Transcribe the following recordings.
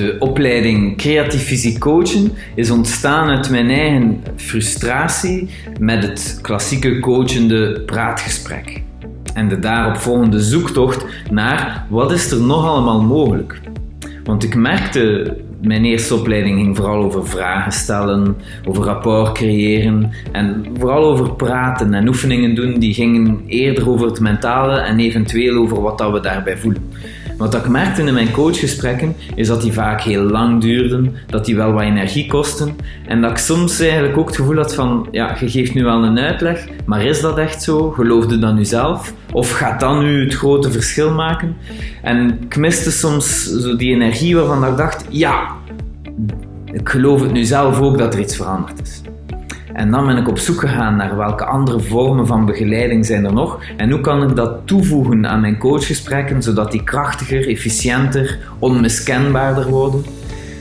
De opleiding Creatief Fysiek Coachen is ontstaan uit mijn eigen frustratie met het klassieke coachende praatgesprek. En de daaropvolgende zoektocht naar wat is er nog allemaal mogelijk. Want ik merkte, mijn eerste opleiding ging vooral over vragen stellen, over rapport creëren en vooral over praten en oefeningen doen die gingen eerder over het mentale en eventueel over wat dat we daarbij voelen. Wat ik merkte in mijn coachgesprekken is dat die vaak heel lang duurden, dat die wel wat energie kosten en dat ik soms eigenlijk ook het gevoel had van ja, je geeft nu wel een uitleg, maar is dat echt zo? Geloofde dat nu zelf? Of gaat dat nu het grote verschil maken? En ik miste soms zo die energie waarvan ik dacht ja, ik geloof het nu zelf ook dat er iets veranderd is. En dan ben ik op zoek gegaan naar welke andere vormen van begeleiding zijn er nog en hoe kan ik dat toevoegen aan mijn coachgesprekken zodat die krachtiger, efficiënter, onmiskenbaarder worden.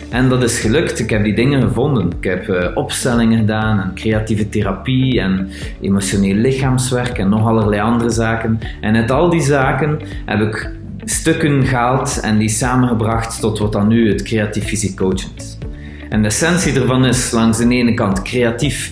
En dat is gelukt. Ik heb die dingen gevonden. Ik heb uh, opstellingen gedaan en creatieve therapie en emotioneel lichaamswerk en nog allerlei andere zaken. En uit al die zaken heb ik stukken gehaald en die samengebracht tot wat dan nu het creatief fysiek coaching is. En de essentie ervan is langs de ene kant creatief,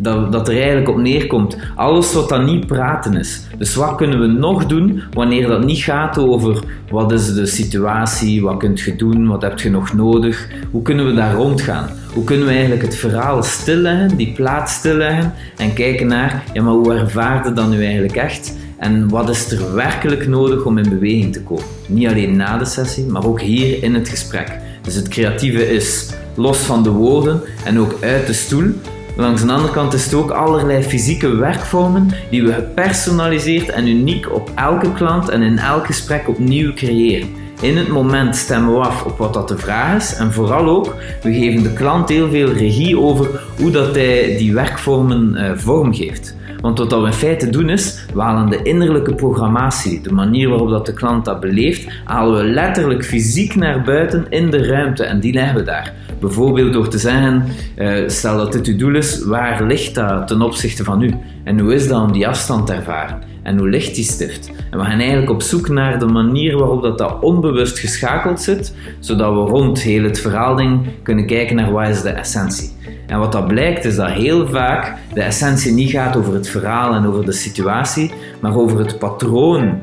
dat, dat er eigenlijk op neerkomt. Alles wat dan niet praten is. Dus wat kunnen we nog doen wanneer dat niet gaat over wat is de situatie, wat kunt je doen, wat heb je nog nodig, hoe kunnen we daar rondgaan? Hoe kunnen we eigenlijk het verhaal stilleggen, die plaats stilleggen en kijken naar, ja maar hoe ervaarde dat nu eigenlijk echt? En wat is er werkelijk nodig om in beweging te komen? Niet alleen na de sessie, maar ook hier in het gesprek. Dus het creatieve is los van de woorden en ook uit de stoel. Langs de andere kant is het ook allerlei fysieke werkvormen die we gepersonaliseerd en uniek op elke klant en in elk gesprek opnieuw creëren. In het moment stemmen we af op wat dat de vraag is en vooral ook, we geven de klant heel veel regie over hoe dat hij die werkvormen uh, vormgeeft. Want wat we in feite doen is, we halen de innerlijke programmatie, de manier waarop dat de klant dat beleeft, halen we letterlijk fysiek naar buiten in de ruimte en die leggen we daar. Bijvoorbeeld door te zeggen, uh, stel dat dit uw doel is, waar ligt dat ten opzichte van u? En hoe is dat om die afstand te ervaren? En hoe ligt die stift? En we gaan eigenlijk op zoek naar de manier waarop dat, dat onbewust geschakeld zit, zodat we rond heel het verhaalding kunnen kijken naar wat is de essentie. En wat dat blijkt is dat heel vaak de essentie niet gaat over het verhaal en over de situatie, maar over het patroon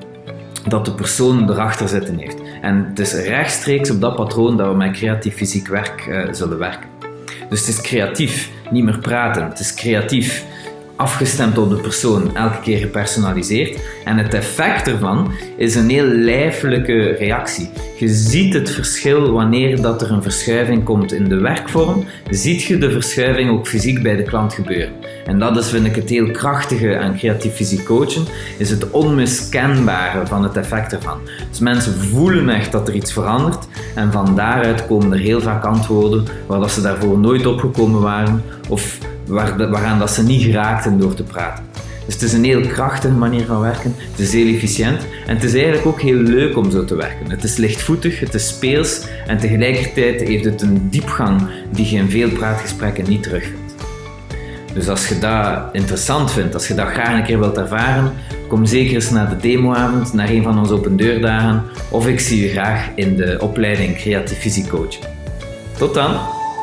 dat de persoon erachter zitten heeft. En het is rechtstreeks op dat patroon dat we met creatief fysiek werk uh, zullen werken. Dus het is creatief, niet meer praten. Het is creatief, afgestemd op de persoon, elke keer gepersonaliseerd. En het effect ervan is een heel lijfelijke reactie. Je ziet het verschil wanneer dat er een verschuiving komt in de werkvorm, ziet je de verschuiving ook fysiek bij de klant gebeuren. En dat is, vind ik, het heel krachtige aan creatief fysiek coachen, is het onmiskenbare van het effect ervan. Dus mensen voelen echt dat er iets verandert en van daaruit komen er heel vaak antwoorden waar ze daarvoor nooit opgekomen waren of waar, waaraan dat ze niet geraakten door te praten. Dus het is een heel krachtige manier van werken, het is heel efficiënt en het is eigenlijk ook heel leuk om zo te werken. Het is lichtvoetig, het is speels en tegelijkertijd heeft het een diepgang die je in veel praatgesprekken niet terugvindt. Dus als je dat interessant vindt, als je dat graag een keer wilt ervaren, kom zeker eens naar de demoavond, naar een van onze open deurdagen of ik zie je graag in de opleiding Creatief Fysiek Coach. Tot dan!